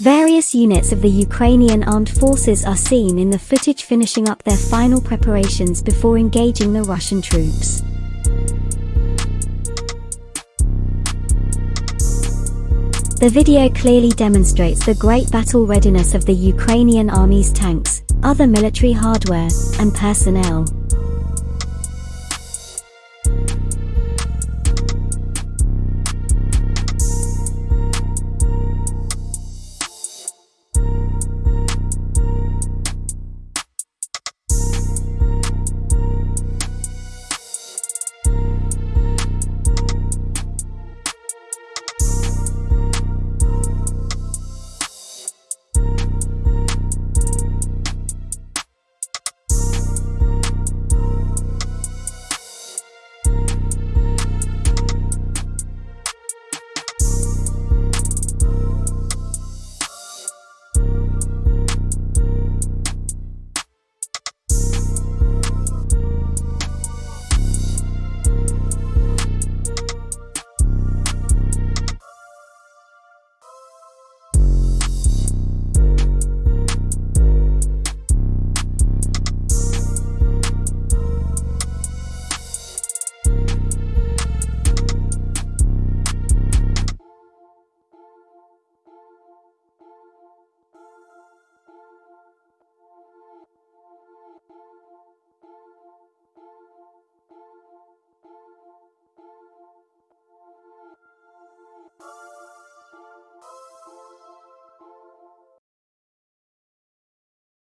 Various units of the Ukrainian armed forces are seen in the footage finishing up their final preparations before engaging the Russian troops. The video clearly demonstrates the great battle readiness of the Ukrainian army's tanks, other military hardware, and personnel.